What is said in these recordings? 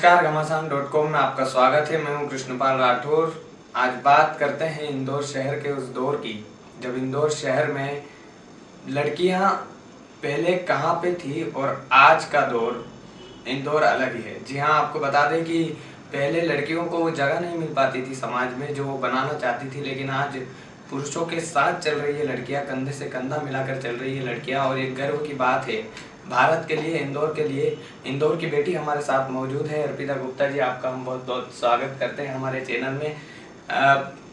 नमस्कार घमासान dot com में आपका स्वागत है। मैं हूँ कृष्णपाल राठौर। आज बात करते हैं इंदौर शहर के उस दौर की, जब इंदौर शहर में लड़कियाँ पहले कहाँ पे थी और आज का दौर इंदौर अलग ही है। जी हाँ आपको बता दें कि पहले लड़कियों को वो जगह नहीं मिल पाती थी समाज में जो वो बनाना चाहती थी, लेकिन आज पुरुषों के साथ चल रही है लड़कियाँ, कंधे से कंधा मिलाकर चल रही है लड़कियाँ। और एक गर्व की बात है भारत के लिए, इंदौर के लिए। इंदौर की बेटी हमारे साथ मौजूद है। अर्पिता गुप्ता जी, आपका हम बहुत बहुत स्वागत करते हैं हमारे चैनल में।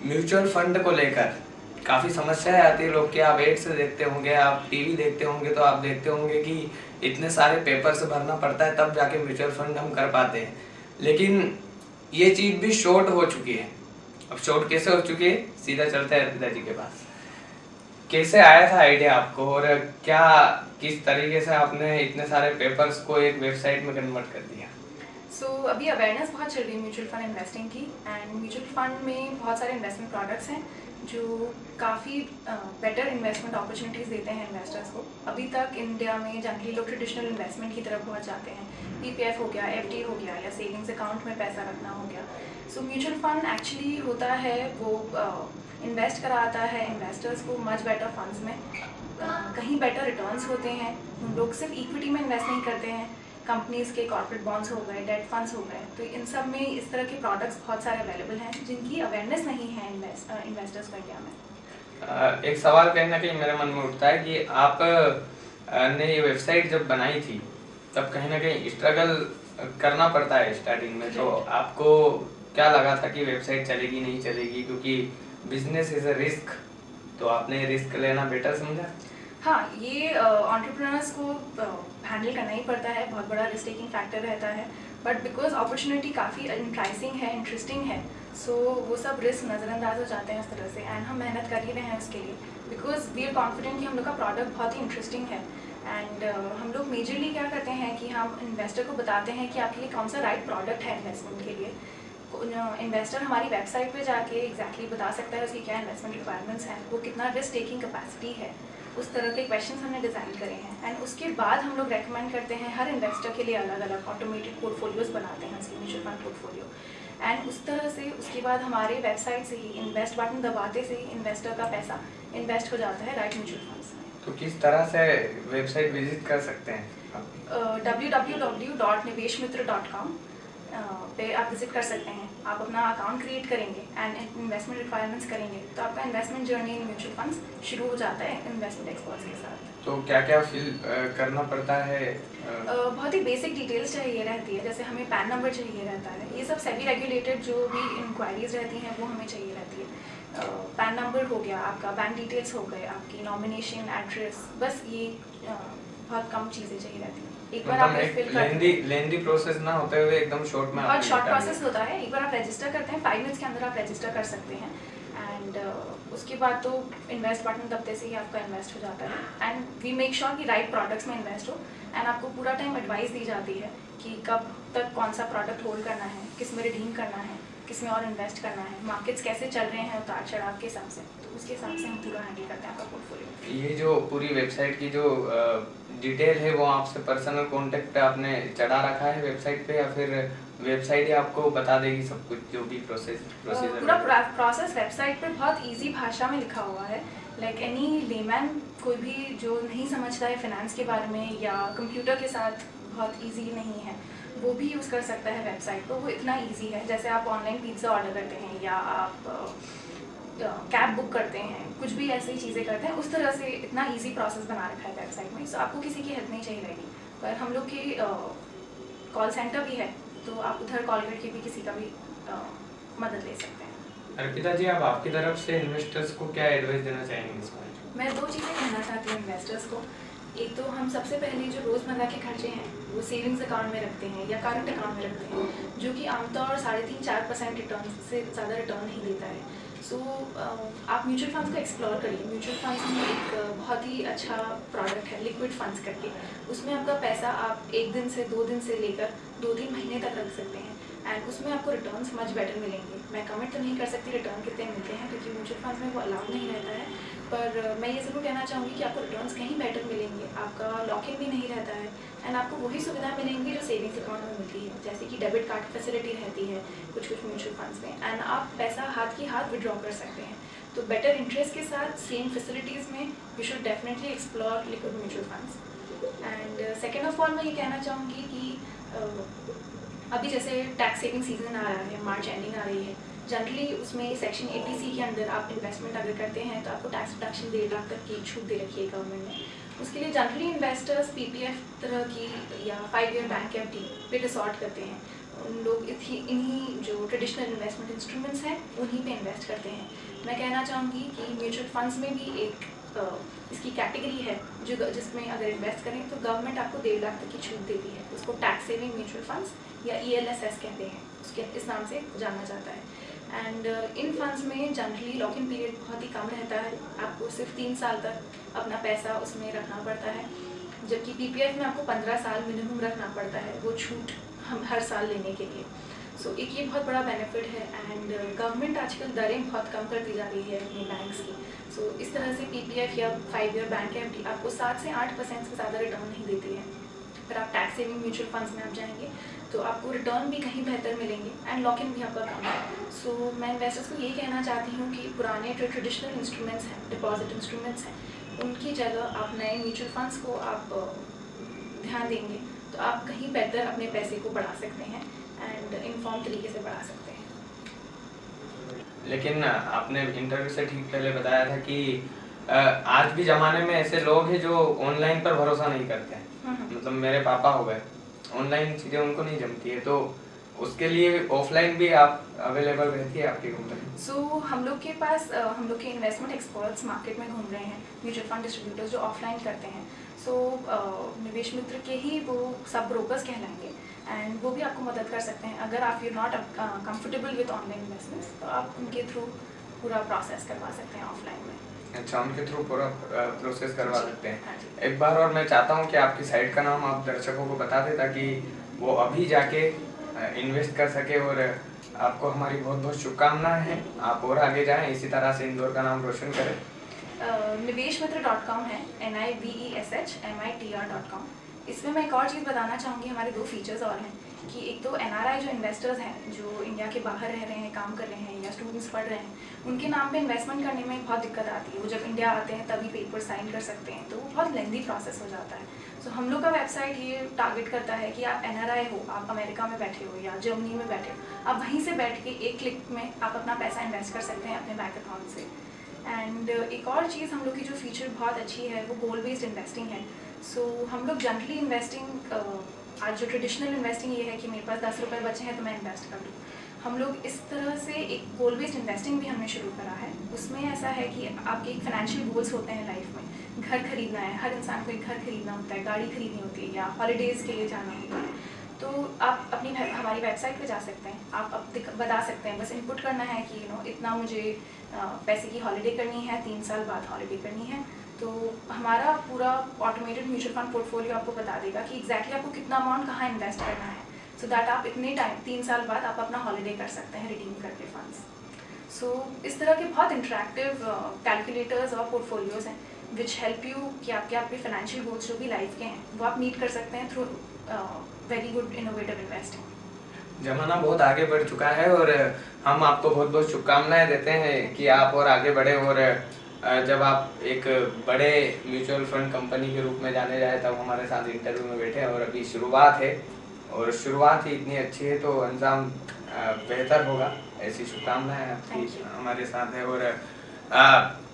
म्यूचुअल फंड को लेकर काफ़ी समस्याएँ आती है। लोग के आप एड्स देखते होंगे, आप टीवी देखते होंगे तो आप देखते होंगे कि इतने सारे पेपर से भरना पड़ता है, तब जाके म्यूचुअल फंड हम कर पाते हैं। लेकिन ये चीज़ भी शॉर्ट हो चुकी है। अब शॉर्ट कैसे हो चुकी है? सीधा चलते हैं अर्पिता जी के पास। कैसे आया था आइडिया आपको? और क्या किस तरीके से आपने इतने सारे पेपर्स को एक वेबसाइट में कन्वर्ट कर दिया? सो so, अभी अवेयरनेस बहुत चल रही है म्यूचुअल फंड इन्वेस्टिंग की एंड म्यूचुअल फंड में बहुत सारे इन्वेस्टमेंट प्रोडक्ट्स हैं जो काफ़ी बेटर इन्वेस्टमेंट अपॉर्चुनिटीज़ देते हैं इन्वेस्टर्स को। अभी तक इंडिया में जनरली लोग ट्रेडिशनल इन्वेस्टमेंट की तरफ़ बहुत जाते हैं। पीपीएफ हो गया एफडी हो गया या सेविंग्स अकाउंट में पैसा रखना हो गया। सो म्यूचुअल फंड एक्चुअली होता है वो इन्वेस्ट कराता है इन्वेस्टर्स को मच बेटर फंड्स में। कहीं बेटर रिटर्न्स होते हैं। हम लोग सिर्फ़ इक्विटी में इन्वेस्ट नहीं करते हैं। कंपनीज़ के कॉर्पोरेट बॉन्ड्स हो गए डेट फंड्स हो गए। तो इन सब में इस तरह के प्रोडक्ट्स बहुत सारे अवेलेबल हैं जिनकी अवेयरनेस नहीं है इन्वेस्टर्स को इंडिया में। एक सवाल कहीं ना कहीं मेरे मन में उठता है कि आप ने ये वेबसाइट जब बनाई थी तब कहीं ना कहीं स्ट्रगल करना पड़ता है स्टार्टिंग में। तो आपको क्या लगा था कि वेबसाइट चलेगी नहीं चलेगी? क्योंकि बिज़नेस इज़ अ रिस्क तो आपने रिस्क लेना बेटर समझा? हाँ ये ऑन्टरप्रनर्स को हैंडल करना ही पड़ता है बहुत बड़ा रिस्क टेकिंग फैक्टर रहता है बट बिकॉज़ अपॉर्चुनिटी काफ़ी इंट्राइसिंग है इंटरेस्टिंग है सो so, वो सब रिस्क नज़रअंदाज हो जाते हैं उस तरह से एंड हम मेहनत कर ही रहे हैं उसके लिए बिकॉज़ वी आर कॉन्फिडेंट कि हम लोग का प्रोडक्ट बहुत ही इंटरेस्टिंग है एंड uh, हम लोग मेजरली क्या करते हैं कि हम इन्वेस्टर को बताते हैं कि आपके लिए कौन सा राइट प्रोडक्ट है इन्वेस्टमेंट के लिए इन्वेस्टर हमारी वेबसाइट पे जाके एग्जैक्टली exactly बता सकता है उसकी क्या इन्वेस्टमेंट रिक्वायरमेंट्स हैं वो कितना रिस्क टेकिंग कैपेसिटी है उस तरह के क्वेश्चंस हमने डिज़ाइन करे हैं। एंड उसके बाद हम लोग रेकमेंड करते हैं हर इन्वेस्टर के लिए अलग अलग ऑटोमेटेड पोर्टफोलियोज बनाते हैं उसकी म्यूचुअल फंड पोर्टफोलियो एंड उस तरह से उसके बाद हमारे वेबसाइट से ही इन्वेस्ट बटन दबाते से ही इन्वेस्टर का पैसा इन्वेस्ट हो जाता है राइट म्यूचुअल फंड्स में। तो किस तरह से वेबसाइट विज़िट कर सकते हैं डब्ल्यू डब्ल्यू डब्ल्यू डॉट निवेश मित्र डॉट कॉम पे आप विज़िट कर सकते हैं। आप अपना अकाउंट क्रिएट करेंगे एंड इन्वेस्टमेंट रिक्वायरमेंट्स करेंगे तो आपका investment journey in mutual funds शुरू हो जाता है इन्वेस्टमेंट एक्सपर्ट्स के साथ। तो क्या क्या फिल करना पड़ता है? बहुत ही बेसिक डिटेल्स चाहिए रहती है जैसे हमें पैन नंबर चाहिए रहता है। ये सब सेबी रेगुलेटेड जो भी इंक्वायरीज रहती हैं वो हमें चाहिए रहती है। पैन नंबर हो गया आपका बैंक डिटेल्स हो गए आपकी नॉमिनेशन एड्रेस बस ये बहुत कम चीज़ें चाहिए रहती हैं। एक बार आप फिल लेंदी लेंदी प्रोसेस ना होते हुए एकदम शॉर्ट में बहुत शॉर्ट प्रोसेस होता है। एक बार आप रजिस्टर करते हैं फाइव मिनट्स के अंदर आप रजिस्टर कर सकते हैं। एंड uh, उसके बाद तो इन्वेस्ट बटन दबते से ही आपका इन्वेस्ट हो जाता है। एंड वी मेक श्योर कि राइट प्रोडक्ट्स में इन्वेस्ट हो। एंड आपको पूरा टाइम एडवाइस दी जाती है कि कब तक कौन सा प्रोडक्ट होल्ड करना है किसमें रिडीम करना है किसमें और इन्वेस्ट करना है मार्केट्स कैसे चल रहे हैं उतार चढ़ाव के हिसाब से। तो उसके हिसाब से हम पूरा हैंडल करते हैं आपका पोर्टफोलियो ये जो पूरी वेबसाइट की जो डिटेल है वो आपसे पर्सनल कॉन्टेक्ट पे आपने चढ़ा रखा है वेबसाइट पे या फिर वेबसाइट ही आपको बता देगी सब कुछ जो भी प्रोसेस प्रोसीजर पूरा प्रोसेस वेबसाइट पे बहुत इजी भाषा में लिखा हुआ है। लाइक एनी लेमैन कोई भी जो नहीं समझता है फाइनेंस के बारे में या कंप्यूटर के साथ बहुत इजी नहीं है वो भी यूज़ कर सकता है वेबसाइट पर वो इतना ईजी है जैसे आप ऑनलाइन पिज़्ज़ा ऑर्डर करते हैं या आप कैब बुक करते हैं कुछ भी ऐसी चीज़ें करते हैं उस तरह से इतना इजी प्रोसेस बना रखा है वेबसाइट में। सो आपको किसी की हेल्प नहीं चाहिए रहेगी पर हम लोग की कॉल सेंटर भी है तो आप उधर कॉल करके भी किसी का भी आ, मदद ले सकते हैं। अर्पिता जी आप आपकी तरफ़ से इन्वेस्टर्स को क्या एडवाइस देना चाहेंगे इसमें मैं? दो चीज़ें कहना चाहती हूँ इन्वेस्टर्स को। एक तो हम सबसे पहले जो रोज़मर्रा के खर्चे हैं वो सेविंग्स अकाउंट में रखते हैं या करंट अकाउंट में रखते हैं जो कि आमतौर साढ़े तीन चार परसेंट रिटर्न से ज़्यादा रिटर्न नहीं देता है। सो so, uh, आप म्यूचुअल फंड्स को एक्सप्लोर करिए। म्यूचुअल फंड्स में एक uh, बहुत ही अच्छा प्रोडक्ट है लिक्विड फंड्स करके। उसमें आपका पैसा आप एक दिन से दो दिन से लेकर दो तीन महीने तक रख सकते हैं। एंड उसमें आपको रिटर्न मच बेटर मिलेंगे। मैं कमेंट तो नहीं कर सकती रिटर्न कितने मिलते हैं क्योंकि म्यूचुअल फंड्स में वो अलाउड नहीं रहता है। पर मैं ये ज़रूर कहना चाहूँगी कि आपको रिटर्न्स कहीं बेटर मिलेंगे। आपका लॉक इन भी नहीं रहता है एंड आपको वही सुविधा मिलेंगी जो सेविंग्स अकाउंट में मिलती है। जैसे कि डेबिट कार्ड की फैसिलिटी रहती है कुछ कुछ म्यूचुअल फंड्स में एंड आप पैसा हाथ की हाथ विड्रॉ कर सकते हैं। तो बेटर इंटरेस्ट के साथ सेम फैसिलिटीज़ में you should definitely explore liquid mutual funds and second of all मैं ये कहना चाहूँगी कि uh, अभी जैसे टैक्स सेविंग सीज़न आ रहा है मार्च एंडिंग आ रही है जनरली उसमें सेक्शन ए के अंदर आप इन्वेस्टमेंट अगर करते हैं तो आपको टैक्स डिडक्शन डेढ़ लाख तक की छूट दे रखी है गवर्नमेंट ने। उसके लिए जनरली इन्वेस्टर्स पीपीएफ तरह की या five year bank F D पे रिसॉर्ट करते हैं। उन लोग इन्हीं जो ट्रेडिशनल इन्वेस्टमेंट इंस्ट्रूमेंट्स हैं, उन्हीं पे इन्वेस्ट करते हैं। मैं कहना चाहूँगी कि म्यूचुअल फंड्स में भी एक इसकी कैटेगरी है, जो जिसमें अगर इन्वेस्ट करें तो गवर्नमेंट आपको डेढ़ लाख तक की छूट देती है। उसको टैक्स सेविंग म्यूचुअल फंड्स या ई कहते हैं। उसके, इस नाम से जाना जाता है। एंड इन फंड्स में जनरली लॉक इन पीरियड बहुत ही कम रहता है। आपको सिर्फ़ तीन साल तक अपना पैसा उसमें रखना पड़ता है। जबकि पी पीपीएफ में आपको पंद्रह साल मिनिमम रखना पड़ता है वो छूट हम हर साल लेने के लिए। सो so, एक ये बहुत बड़ा बेनिफिट है एंड गवर्नमेंट uh, आजकल दरें बहुत कम कर दी जा रही है अपनी बैंक्स की। सो so, इस तरह से पीपीएफ या फाइव ईयर बैंक एफडी आपको सात से आठ परसेंट से ज़्यादा रिटर्न नहीं देती है। फिर आप टैक्स सेविंग म्यूचुअल फंड्स में आप जाएँगे तो आपको रिटर्न भी कहीं बेहतर मिलेंगे एंड लॉक इन भी आपका कम है। सो मैं इन्वेस्टर्स को यही कहना चाहती हूँ कि पुराने जो ट्रेडिशनल इंस्ट्रूमेंट्स हैं डिपॉजिट इंस्ट्रूमेंट्स हैं, उनकी जगह आप नए म्यूचुअल फंड्स को आप ध्यान देंगे तो आप कहीं बेहतर अपने पैसे को बढ़ा सकते हैं एंड इन्फॉर्म तरीके से बढ़ा सकते हैं। लेकिन, आपने इंटरव्यू से ठीक पहले बताया था कि आज भी ज़माने में ऐसे लोग हैं जो ऑनलाइन पर भरोसा नहीं करते हैं। मतलब मेरे पापा हो गए। ऑनलाइन चीज़ें उनको नहीं जमती है तो उसके लिए ऑफलाइन भी आप अवेलेबल रहती है आपकी कंपनी सो so, हम लोग के पास हम लोग के इन्वेस्टमेंट एक्सपर्ट्स मार्केट में घूम रहे हैं म्यूचुअल फंड डिस्ट्रीब्यूटर्स जो ऑफलाइन करते हैं। सो so, निवेश मित्र के ही वो सब ब्रोकर्स कहलाएँगे एंड वो भी आपको मदद कर सकते हैं। अगर आप you not comfortable with online investments तो आप उनके थ्रू पूरा प्रोसेस करवा सकते हैं ऑफलाइन में। अच्छा उनके थ्रू पूरा प्रोसेस करवा सकते हैं। हाँ एक बार और मैं चाहता हूँ कि आपकी साइट का नाम आप दर्शकों को बता दें ताकि वो अभी जाके इन्वेस्ट कर सके और आपको हमारी बहुत बहुत शुभकामनाएँ हैं। आप और आगे जाएँ इसी तरह से इंदौर का नाम रोशन करें। निवेश मित्र डॉट कॉम है N I B E S H M I T R dot com इसमें मैं एक और चीज़ बताना चाहूँगी हमारे दो फीचर्स और हैं। कि एक तो एनआरआई जो इन्वेस्टर्स हैं जो इंडिया के बाहर रह रहे हैं काम कर रहे हैं या स्टूडेंट्स पढ़ रहे हैं उनके नाम पे इन्वेस्टमेंट करने में बहुत दिक्कत आती है। वो जब इंडिया आते हैं तभी पेपर साइन कर सकते हैं तो वो बहुत लेंदी प्रोसेस हो जाता है। सो so, हम लोग का वेबसाइट ये टारगेट करता है कि आप एनआरआई हो आप अमेरिका में बैठे हो या जर्मनी में बैठे हो। आप वहीं से बैठ के एक क्लिक में आप अपना पैसा इन्वेस्ट कर सकते हैं अपने बैंक अकाउंट से। एंड एक और चीज़ हम लोग की जो फीचर बहुत अच्छी है वो गोल बेस्ड इन्वेस्टिंग है। सो so, हम लोग जनरली इन्वेस्टिंग आज जो ट्रेडिशनल इन्वेस्टिंग ये है कि मेरे पास दस रुपये बचे हैं तो मैं इन्वेस्ट कर लूँ हम लोग इस तरह से एक गोल बेस्ड इन्वेस्टिंग भी हमने शुरू करा है। उसमें ऐसा है कि आपके एक फाइनेंशियल गोल्स होते हैं लाइफ में। घर खरीदना है, हर इंसान को एक घर खरीदना होता है, गाड़ी खरीदनी होती है या हॉलीडेज़ के लिए जाना होता है। तो आप अपनी हमारी वेबसाइट पे जा सकते हैं। आप अब बता सकते हैं, बस इनपुट करना है कि यू नो इतना मुझे पैसे की हॉलीडे करनी है, तीन साल बाद हॉलीडे करनी है। तो हमारा पूरा ऑटोमेटेड म्यूचुअल फंड पोर्टफोलियो आपको बता देगा कि एग्जैक्टली आपको कितना अमाउंट कहाँ इन्वेस्ट करना है। सो so दैट आप इतने टाइम तीन साल बाद आप अपना हॉलीडे कर सकते हैं रिडीम करके फंड्स सो so, इस तरह के बहुत इंट्रैक्टिव कैलकुलेटर्स uh, और पोर्टफोलियोज हैं विच हेल्प यू कि आपके आपके फाइनेंशियल गोल्स जो भी लाइफ के हैं वो आप मीट कर सकते हैं through very good innovative investing जमाना बहुत आगे बढ़ चुका है और हम आपको बहुत बहुत शुभकामनाएँ देते हैं कि आप और आगे बढ़े और जब आप एक बड़े म्यूचुअल फंड कंपनी के रूप में जाने जाए तब हमारे साथ इंटरव्यू में बैठे और अभी शुरुआत है। और शुरुआत ही इतनी अच्छी है तो अंजाम बेहतर होगा। ऐसी शुभकामनाएँ आपकी हमारे साथ है। और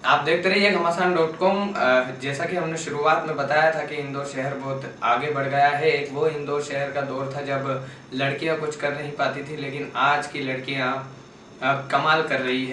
आप देखते रहिए घमासान डॉट कॉम। जैसा कि हमने शुरुआत में बताया था कि इंदौर शहर बहुत आगे बढ़ गया है। एक वो इंदौर शहर का दौर था जब लड़कियाँ कुछ कर नहीं पाती थी लेकिन आज की लड़कियाँ कमाल कर रही है।